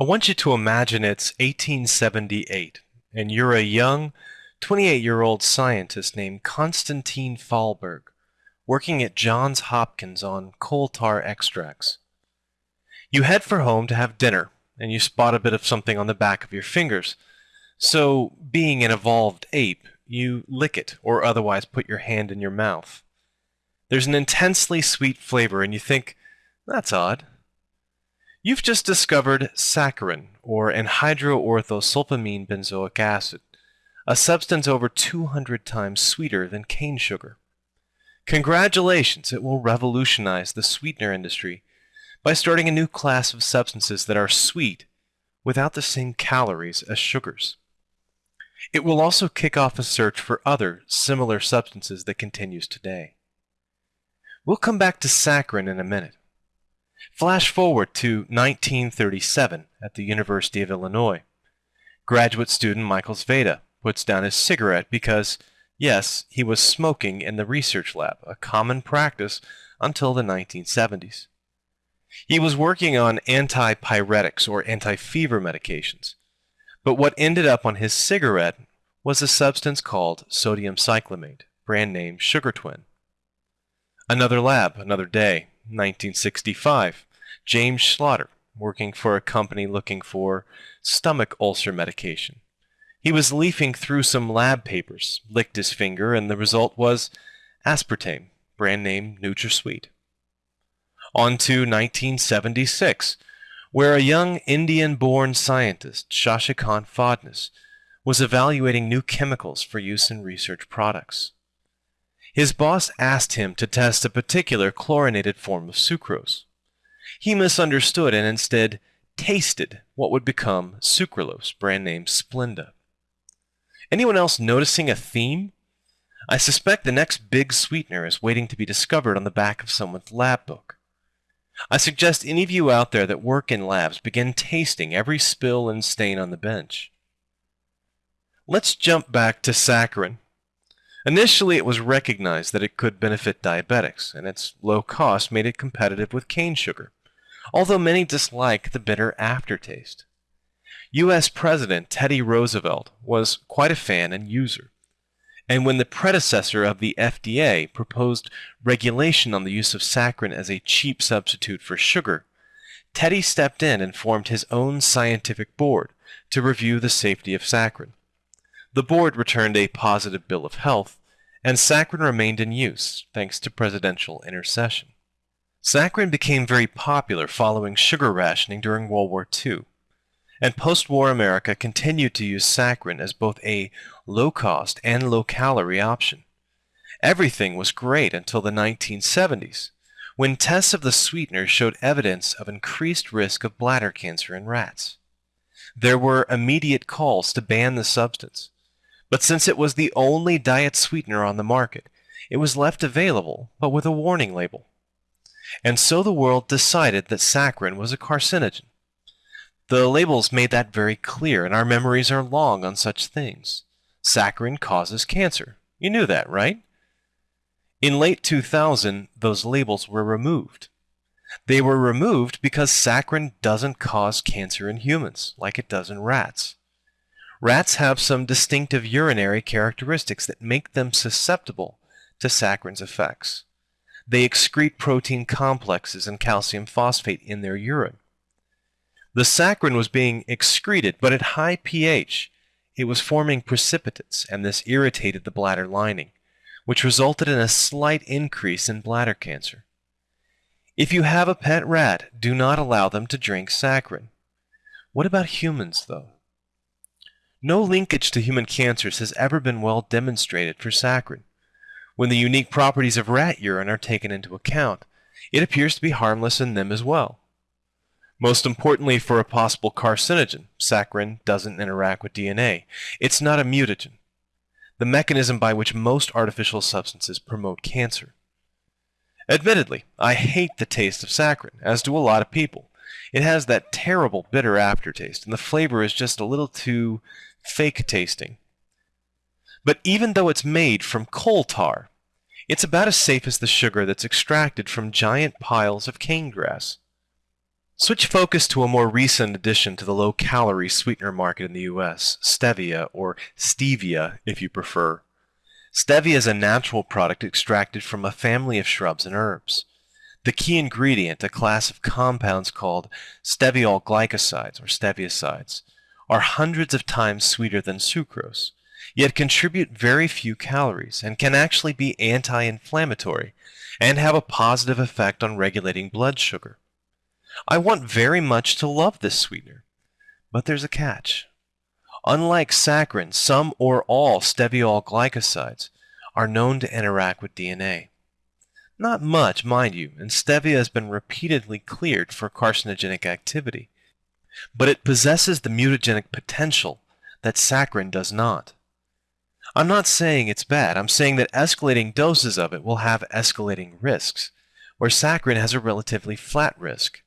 I want you to imagine it's 1878, and you're a young, 28-year-old scientist named Konstantin Fahlberg, working at Johns Hopkins on coal tar extracts. You head for home to have dinner, and you spot a bit of something on the back of your fingers. So, being an evolved ape, you lick it, or otherwise put your hand in your mouth. There's an intensely sweet flavor, and you think, that's odd. You've just discovered saccharin, or anhydroorthosulfamine benzoic acid, a substance over 200 times sweeter than cane sugar. Congratulations, it will revolutionize the sweetener industry by starting a new class of substances that are sweet without the same calories as sugars. It will also kick off a search for other similar substances that continues today. We'll come back to saccharin in a minute. Flash forward to 1937 at the University of Illinois. Graduate student Michael Sveda puts down his cigarette because, yes, he was smoking in the research lab, a common practice until the 1970s. He was working on antipyretics or anti-fever medications, but what ended up on his cigarette was a substance called sodium cyclamate, brand name Sugar Twin. Another lab, another day, 1965. James Schlatter, working for a company looking for stomach ulcer medication. He was leafing through some lab papers, licked his finger, and the result was aspartame, brand name NutraSweet. On to 1976, where a young Indian-born scientist, Shashikant Phadnis, was evaluating new chemicals for use in research products. His boss asked him to test a particular chlorinated form of sucrose. He misunderstood and instead tasted what would become sucralose, brand name Splenda. Anyone else noticing a theme? I suspect the next big sweetener is waiting to be discovered on the back of someone's lab book. I suggest any of you out there that work in labs begin tasting every spill and stain on the bench. Let's jump back to saccharin. Initially, it was recognized that it could benefit diabetics, and its low cost made it competitive with cane sugar, although many dislike the bitter aftertaste. U.S. President Teddy Roosevelt was quite a fan and user, and when the predecessor of the FDA proposed regulation on the use of saccharin as a cheap substitute for sugar, Teddy stepped in and formed his own scientific board to review the safety of saccharin. The board returned a positive bill of health, and saccharin remained in use thanks to presidential intercession. Saccharin became very popular following sugar rationing during World War II, and post-war America continued to use saccharin as both a low-cost and low-calorie option. Everything was great until the 1970s, when tests of the sweetener showed evidence of increased risk of bladder cancer in rats. There were immediate calls to ban the substance, but since it was the only diet sweetener on the market, it was left available, but with a warning label. And so the world decided that saccharin was a carcinogen. The labels made that very clear, and our memories are long on such things. Saccharin causes cancer. You knew that, right? In late 2000, those labels were removed. They were removed because saccharin doesn't cause cancer in humans, like it does in rats. Rats have some distinctive urinary characteristics that make them susceptible to saccharin's effects. They excrete protein complexes and calcium phosphate in their urine. The saccharin was being excreted, but at high pH, it was forming precipitates, and this irritated the bladder lining, which resulted in a slight increase in bladder cancer. If you have a pet rat, do not allow them to drink saccharin. What about humans, though? No linkage to human cancers has ever been well demonstrated for saccharin. When the unique properties of rat urine are taken into account, it appears to be harmless in them as well. Most importantly for a possible carcinogen, saccharin doesn't interact with DNA. It's not a mutagen, the mechanism by which most artificial substances promote cancer. Admittedly, I hate the taste of saccharin, as do a lot of people. It has that terrible bitter aftertaste, and the flavor is just a little too fake tasting. But even though it's made from coal tar, it's about as safe as the sugar that's extracted from giant piles of cane grass. Switch focus to a more recent addition to the low-calorie sweetener market in the US, stevia, or stevia if you prefer. Stevia is a natural product extracted from a family of shrubs and herbs. The key ingredient, a class of compounds called steviol glycosides or steviosides, are hundreds of times sweeter than sucrose, yet contribute very few calories and can actually be anti-inflammatory and have a positive effect on regulating blood sugar. I want very much to love this sweetener, but there's a catch. Unlike saccharin, some or all steviol glycosides are known to interact with DNA. Not much, mind you, and stevia has been repeatedly cleared for carcinogenic activity, but it possesses the mutagenic potential that saccharin does not. I'm not saying it's bad, I'm saying that escalating doses of it will have escalating risks, where saccharin has a relatively flat risk.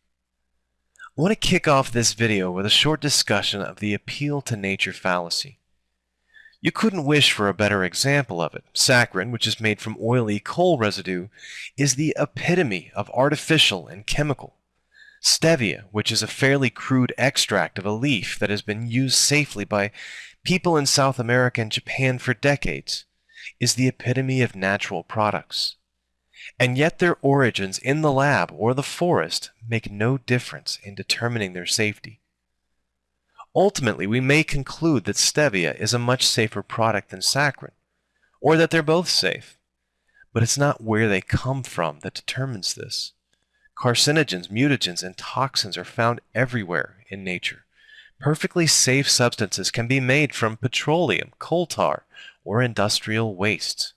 I want to kick off this video with a short discussion of the appeal to nature fallacy. You couldn't wish for a better example of it. Saccharin, which is made from oily coal residue, is the epitome of artificial and chemical. Stevia, which is a fairly crude extract of a leaf that has been used safely by people in South America and Japan for decades, is the epitome of natural products and yet their origins in the lab or the forest make no difference in determining their safety. Ultimately, we may conclude that stevia is a much safer product than saccharin, or that they're both safe. But it's not where they come from that determines this. Carcinogens, mutagens, and toxins are found everywhere in nature. Perfectly safe substances can be made from petroleum, coal tar, or industrial wastes.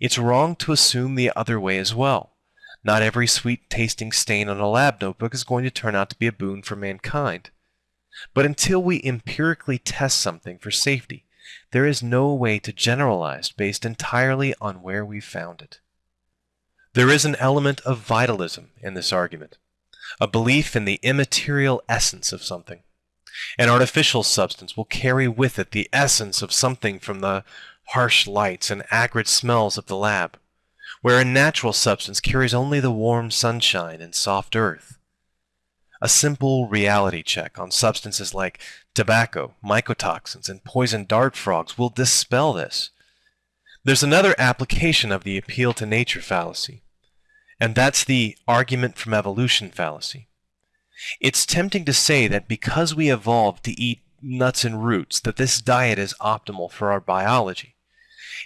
It's wrong to assume the other way as well. Not every sweet tasting stain on a lab notebook is going to turn out to be a boon for mankind. But until we empirically test something for safety, there is no way to generalize based entirely on where we found it. There is an element of vitalism in this argument, a belief in the immaterial essence of something. An artificial substance will carry with it the essence of something from the harsh lights and acrid smells of the lab, where a natural substance carries only the warm sunshine and soft earth. A simple reality check on substances like tobacco, mycotoxins, and poison dart frogs will dispel this. There's another application of the appeal to nature fallacy, and that's the argument from evolution fallacy. It's tempting to say that because we evolved to eat nuts and roots, that this diet is optimal for our biology.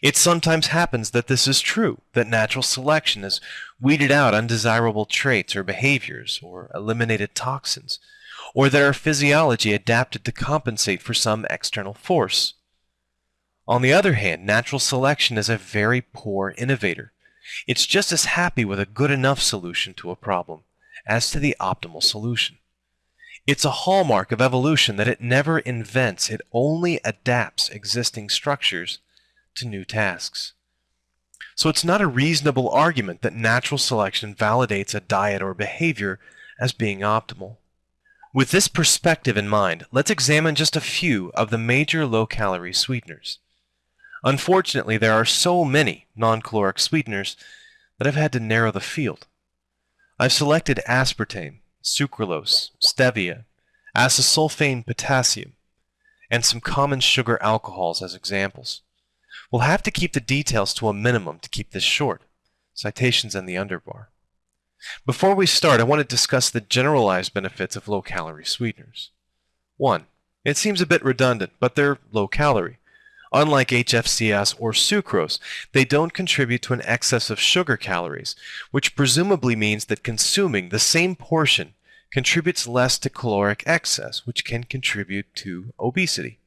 It sometimes happens that this is true, that natural selection has weeded out undesirable traits or behaviors, or eliminated toxins, or that our physiology adapted to compensate for some external force. On the other hand, natural selection is a very poor innovator. It's just as happy with a good enough solution to a problem as to the optimal solution. It's a hallmark of evolution that it never invents, it only adapts existing structures to new tasks. So it's not a reasonable argument that natural selection validates a diet or behavior as being optimal. With this perspective in mind, let's examine just a few of the major low-calorie sweeteners. Unfortunately, there are so many non-caloric sweeteners that I've had to narrow the field. I've selected aspartame, sucralose, stevia, acesulfame potassium, and some common sugar alcohols as examples. We'll have to keep the details to a minimum to keep this short. Citations in the underbar. Before we start, I want to discuss the generalized benefits of low-calorie sweeteners. 1. It seems a bit redundant, but they're low-calorie. Unlike HFCS or sucrose, they don't contribute to an excess of sugar calories, which presumably means that consuming the same portion contributes less to caloric excess, which can contribute to obesity.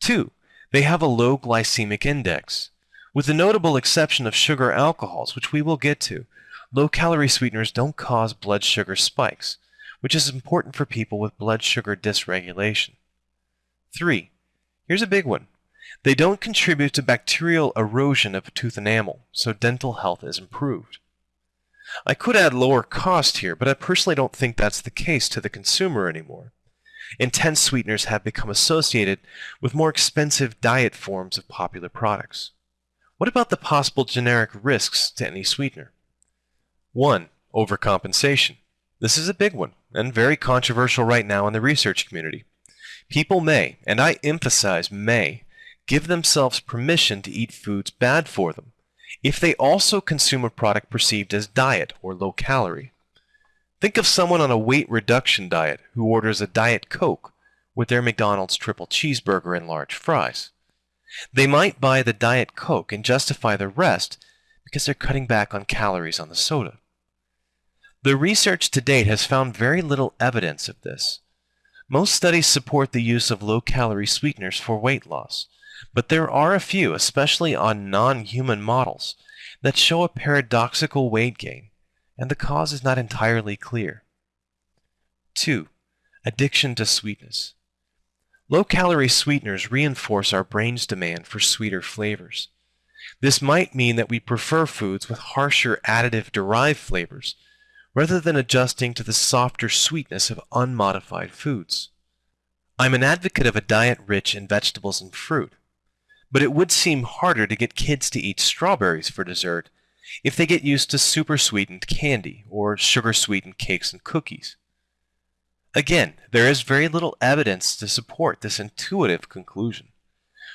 2. They have a low glycemic index. With the notable exception of sugar alcohols, which we will get to, low-calorie sweeteners don't cause blood sugar spikes, which is important for people with blood sugar dysregulation. 3. Here's a big one. They don't contribute to bacterial erosion of tooth enamel, so dental health is improved. I could add lower cost here, but I personally don't think that's the case to the consumer anymore intense sweeteners have become associated with more expensive diet forms of popular products. What about the possible generic risks to any sweetener? 1. Overcompensation. This is a big one. and very controversial right now in the research community. People may, and I emphasize may, give themselves permission to eat foods bad for them if they also consume a product perceived as diet or low calorie. Think of someone on a weight reduction diet who orders a Diet Coke with their McDonald's triple cheeseburger and large fries. They might buy the Diet Coke and justify the rest because they're cutting back on calories on the soda. The research to date has found very little evidence of this. Most studies support the use of low-calorie sweeteners for weight loss, but there are a few, especially on non-human models, that show a paradoxical weight gain, and the cause is not entirely clear. 2. Addiction to sweetness. Low-calorie sweeteners reinforce our brain's demand for sweeter flavors. This might mean that we prefer foods with harsher additive-derived flavors, rather than adjusting to the softer sweetness of unmodified foods. I'm an advocate of a diet rich in vegetables and fruit, but it would seem harder to get kids to eat strawberries for dessert if they get used to super sweetened candy or sugar sweetened cakes and cookies. Again, there is very little evidence to support this intuitive conclusion.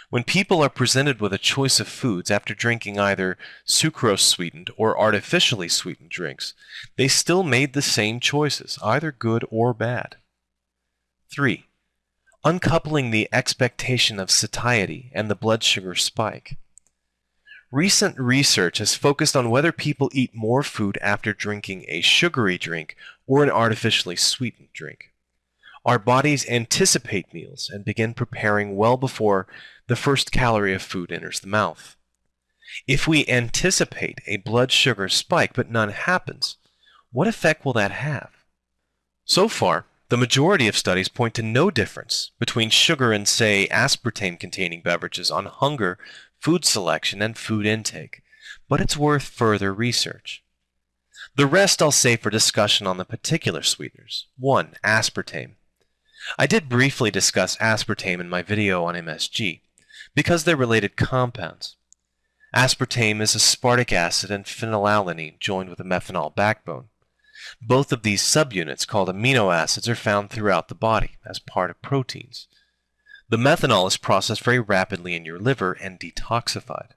When people are presented with a choice of foods after drinking either sucrose sweetened or artificially sweetened drinks, they still made the same choices, either good or bad. 3. Uncoupling the expectation of satiety and the blood sugar spike. Recent research has focused on whether people eat more food after drinking a sugary drink or an artificially sweetened drink. Our bodies anticipate meals and begin preparing well before the first calorie of food enters the mouth. If we anticipate a blood sugar spike but none happens, what effect will that have? So far, the majority of studies point to no difference between sugar and, say, aspartame-containing beverages on hunger, food selection, and food intake, but it's worth further research. The rest I'll save for discussion on the particular sweeteners. 1. Aspartame. I did briefly discuss aspartame in my video on MSG because they're related compounds. Aspartame is aspartic acid and phenylalanine joined with a methanol backbone. Both of these subunits, called amino acids, are found throughout the body as part of proteins. The methanol is processed very rapidly in your liver and detoxified.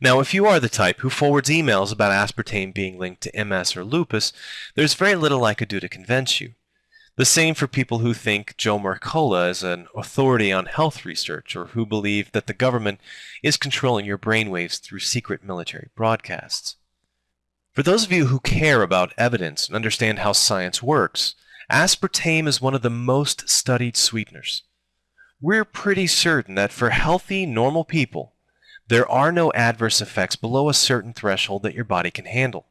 Now, if you are the type who forwards emails about aspartame being linked to MS or lupus, there's very little I could do to convince you. The same for people who think Joe Mercola is an authority on health research or who believe that the government is controlling your brainwaves through secret military broadcasts. For those of you who care about evidence and understand how science works, aspartame is one of the most studied sweeteners. We're pretty certain that for healthy, normal people, there are no adverse effects below a certain threshold that your body can handle.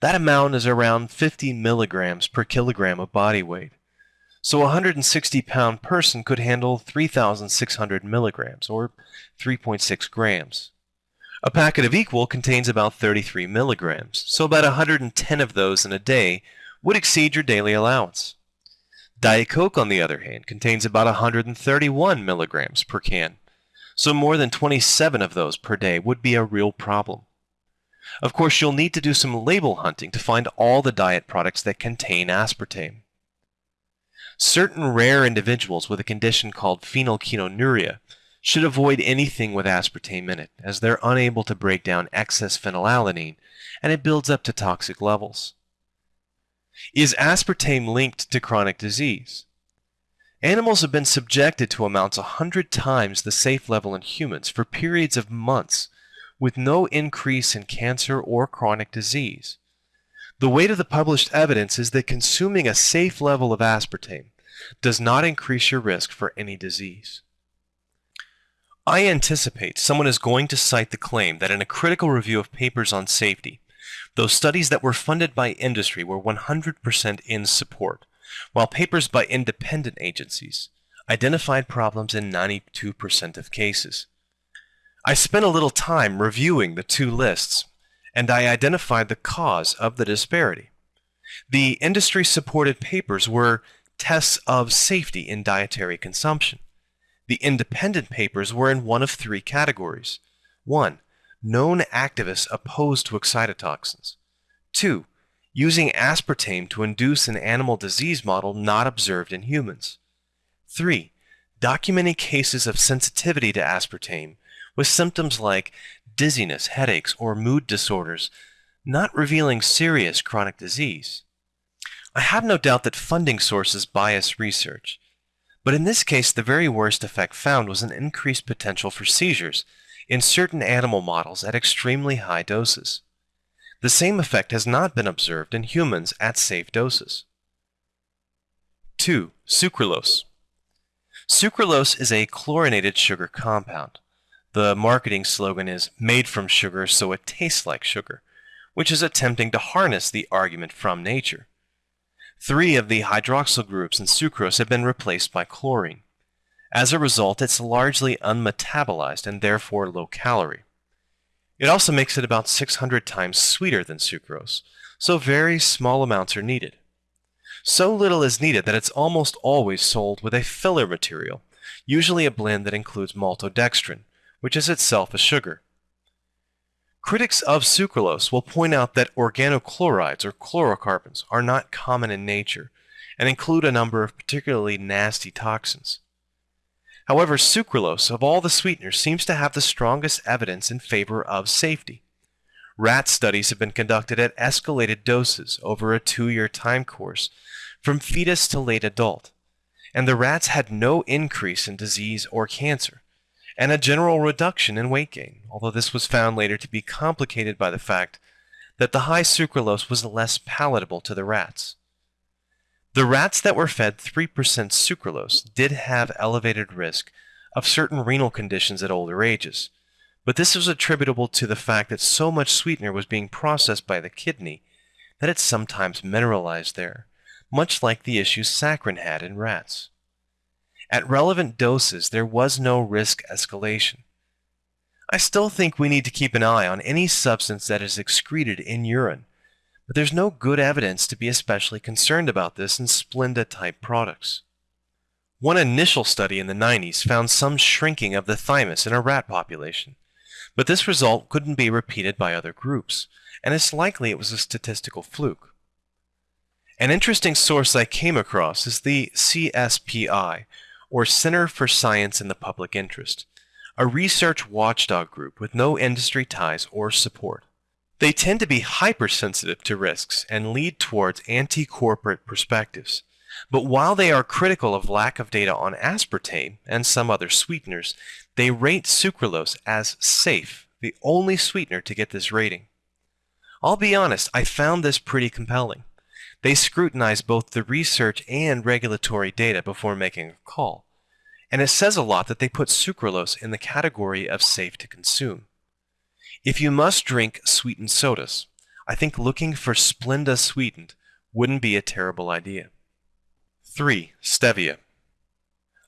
That amount is around 50 milligrams per kilogram of body weight. So a 160 pound person could handle 3,600 milligrams, or 3.6 grams. A packet of equal contains about 33 milligrams, so about 110 of those in a day would exceed your daily allowance. Diet Coke, on the other hand, contains about 131 milligrams per can, so more than 27 of those per day would be a real problem. Of course, you'll need to do some label hunting to find all the diet products that contain aspartame. Certain rare individuals with a condition called phenylketonuria should avoid anything with aspartame in it, as they're unable to break down excess phenylalanine, and it builds up to toxic levels. Is aspartame linked to chronic disease? Animals have been subjected to amounts a hundred times the safe level in humans for periods of months with no increase in cancer or chronic disease. The weight of the published evidence is that consuming a safe level of aspartame does not increase your risk for any disease. I anticipate someone is going to cite the claim that in a critical review of papers on safety, those studies that were funded by industry were 100% in support, while papers by independent agencies identified problems in 92% of cases. I spent a little time reviewing the two lists, and I identified the cause of the disparity. The industry-supported papers were tests of safety in dietary consumption. The independent papers were in one of three categories. 1. Known activists opposed to excitotoxins. 2. using aspartame to induce an animal disease model not observed in humans. 3. Documenting cases of sensitivity to aspartame with symptoms like dizziness, headaches, or mood disorders, not revealing serious chronic disease. I have no doubt that funding sources bias research, but in this case the very worst effect found was an increased potential for seizures in certain animal models at extremely high doses. The same effect has not been observed in humans at safe doses. 2. Sucralose. Sucralose is a chlorinated sugar compound. The marketing slogan is made from sugar so it tastes like sugar, which is attempting to harness the argument from nature. Three of the hydroxyl groups in sucrose have been replaced by chlorine. As a result, it's largely unmetabolized and therefore low calorie. It also makes it about 600 times sweeter than sucrose, so very small amounts are needed. So little is needed that it's almost always sold with a filler material, usually a blend that includes maltodextrin, which is itself a sugar. Critics of sucralose will point out that organochlorides or chlorocarbons are not common in nature and include a number of particularly nasty toxins. However, sucralose of all the sweeteners seems to have the strongest evidence in favor of safety. Rat studies have been conducted at escalated doses over a two-year time course from fetus to late adult, and the rats had no increase in disease or cancer, and a general reduction in weight gain, although this was found later to be complicated by the fact that the high sucralose was less palatable to the rats. The rats that were fed 3% sucralose did have elevated risk of certain renal conditions at older ages, but this was attributable to the fact that so much sweetener was being processed by the kidney that it sometimes mineralized there, much like the issues saccharin had in rats. At relevant doses, there was no risk escalation. I still think we need to keep an eye on any substance that is excreted in urine but there's no good evidence to be especially concerned about this in Splenda-type products. One initial study in the 90s found some shrinking of the thymus in a rat population, but this result couldn't be repeated by other groups, and it's likely it was a statistical fluke. An interesting source I came across is the CSPI, or Center for Science in the Public Interest, a research watchdog group with no industry ties or support. They tend to be hypersensitive to risks and lead towards anti-corporate perspectives. But while they are critical of lack of data on aspartame and some other sweeteners, they rate sucralose as safe, the only sweetener to get this rating. I'll be honest, I found this pretty compelling. They scrutinize both the research and regulatory data before making a call. And it says a lot that they put sucralose in the category of safe to consume. If you must drink sweetened sodas, I think looking for Splenda sweetened wouldn't be a terrible idea. 3. Stevia.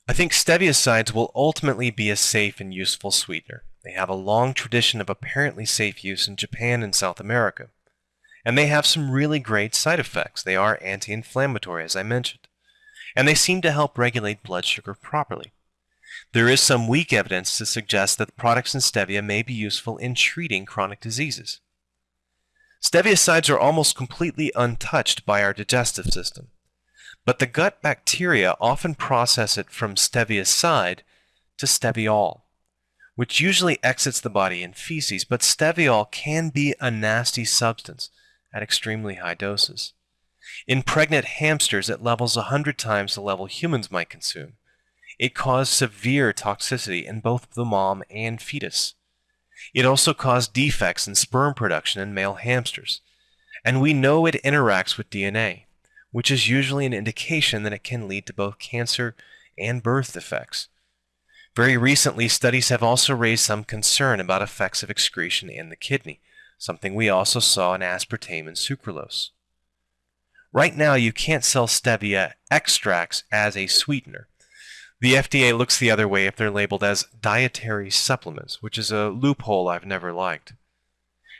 I think steviosides will ultimately be a safe and useful sweetener. They have a long tradition of apparently safe use in Japan and South America. And they have some really great side effects. They are anti-inflammatory, as I mentioned. And they seem to help regulate blood sugar properly. There is some weak evidence to suggest that products in stevia may be useful in treating chronic diseases. Steviosides are almost completely untouched by our digestive system, but the gut bacteria often process it from stevioside to steviol, which usually exits the body in feces, but steviol can be a nasty substance at extremely high doses. In pregnant hamsters at levels 100 times the level humans might consume, it caused severe toxicity in both the mom and fetus. It also caused defects in sperm production in male hamsters. And we know it interacts with DNA, which is usually an indication that it can lead to both cancer and birth defects. Very recently, studies have also raised some concern about effects of excretion in the kidney, something we also saw in aspartame and sucralose. Right now, you can't sell stevia extracts as a sweetener, the FDA looks the other way if they're labeled as dietary supplements, which is a loophole I've never liked.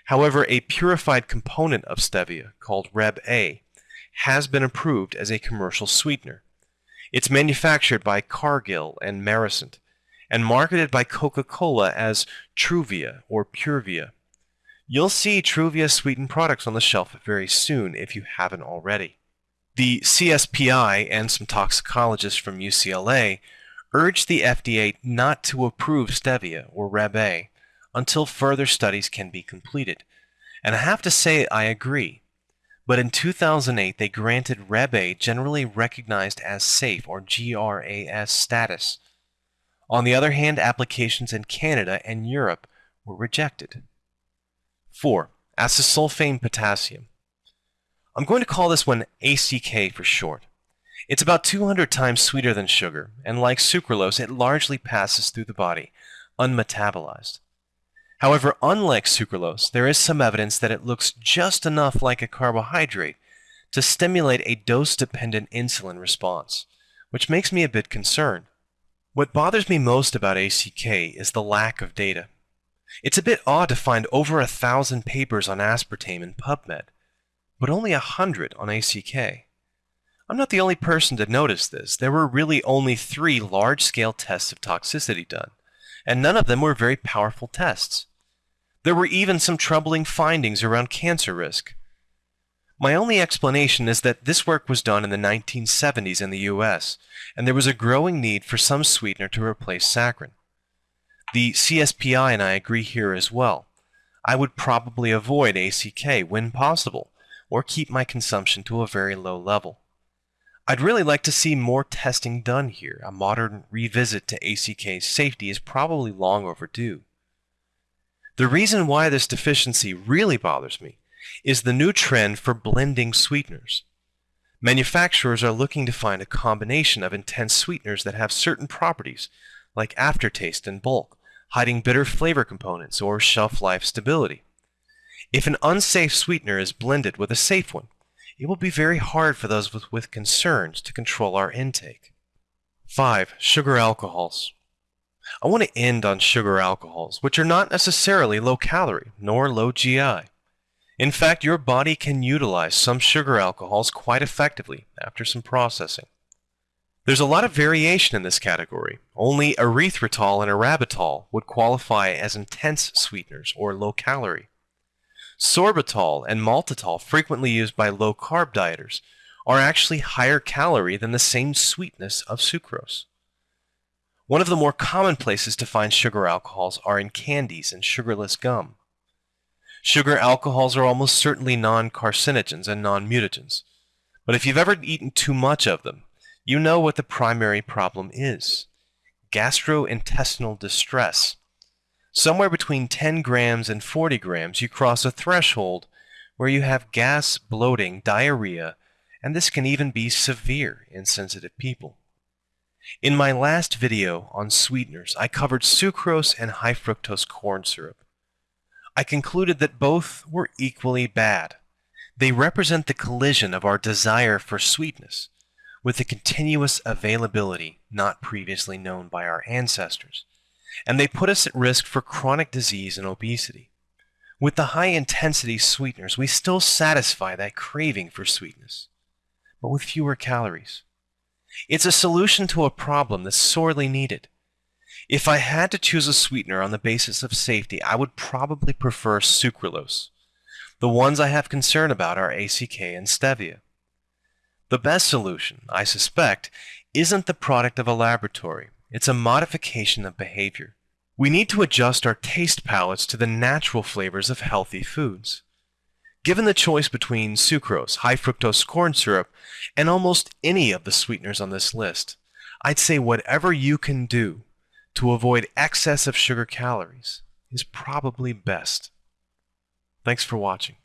However, a purified component of stevia, called Reb-A, has been approved as a commercial sweetener. It's manufactured by Cargill and Merisant, and marketed by Coca-Cola as Truvia or Purevia. You'll see Truvia sweetened products on the shelf very soon if you haven't already. The CSPI and some toxicologists from UCLA urged the FDA not to approve stevia or Reb A until further studies can be completed. And I have to say I agree. But in 2008 they granted Reb A generally recognized as safe or GRAS status. On the other hand, applications in Canada and Europe were rejected. 4. Acesulfame potassium. I'm going to call this one ACK for short. It's about 200 times sweeter than sugar, and like sucralose, it largely passes through the body, unmetabolized. However, unlike sucralose, there is some evidence that it looks just enough like a carbohydrate to stimulate a dose-dependent insulin response, which makes me a bit concerned. What bothers me most about ACK is the lack of data. It's a bit odd to find over a thousand papers on aspartame in PubMed, but only a hundred on ACK. I'm not the only person to notice this. There were really only three large-scale tests of toxicity done, and none of them were very powerful tests. There were even some troubling findings around cancer risk. My only explanation is that this work was done in the 1970s in the US, and there was a growing need for some sweetener to replace saccharin. The CSPI and I agree here as well. I would probably avoid ACK when possible, or keep my consumption to a very low level. I'd really like to see more testing done here. A modern revisit to ACK's safety is probably long overdue. The reason why this deficiency really bothers me is the new trend for blending sweeteners. Manufacturers are looking to find a combination of intense sweeteners that have certain properties, like aftertaste and bulk, hiding bitter flavor components or shelf life stability. If an unsafe sweetener is blended with a safe one, it will be very hard for those with, with concerns to control our intake. 5. Sugar alcohols. I want to end on sugar alcohols, which are not necessarily low calorie nor low GI. In fact, your body can utilize some sugar alcohols quite effectively after some processing. There's a lot of variation in this category. Only erythritol and arabitol would qualify as intense sweeteners or low calorie. Sorbitol and maltitol, frequently used by low-carb dieters, are actually higher calorie than the same sweetness of sucrose. One of the more common places to find sugar alcohols are in candies and sugarless gum. Sugar alcohols are almost certainly non-carcinogens and non-mutagens, but if you've ever eaten too much of them, you know what the primary problem is. Gastrointestinal distress Somewhere between 10 grams and 40 grams, you cross a threshold where you have gas, bloating, diarrhea, and this can even be severe in sensitive people. In my last video on sweeteners, I covered sucrose and high fructose corn syrup. I concluded that both were equally bad. They represent the collision of our desire for sweetness with the continuous availability not previously known by our ancestors and they put us at risk for chronic disease and obesity. With the high intensity sweeteners, we still satisfy that craving for sweetness, but with fewer calories. It's a solution to a problem that's sorely needed. If I had to choose a sweetener on the basis of safety, I would probably prefer sucralose. The ones I have concern about are ACK and stevia. The best solution, I suspect, isn't the product of a laboratory, it's a modification of behavior. We need to adjust our taste palates to the natural flavors of healthy foods. Given the choice between sucrose, high fructose corn syrup, and almost any of the sweeteners on this list, I'd say whatever you can do to avoid excess of sugar calories is probably best. Thanks for watching.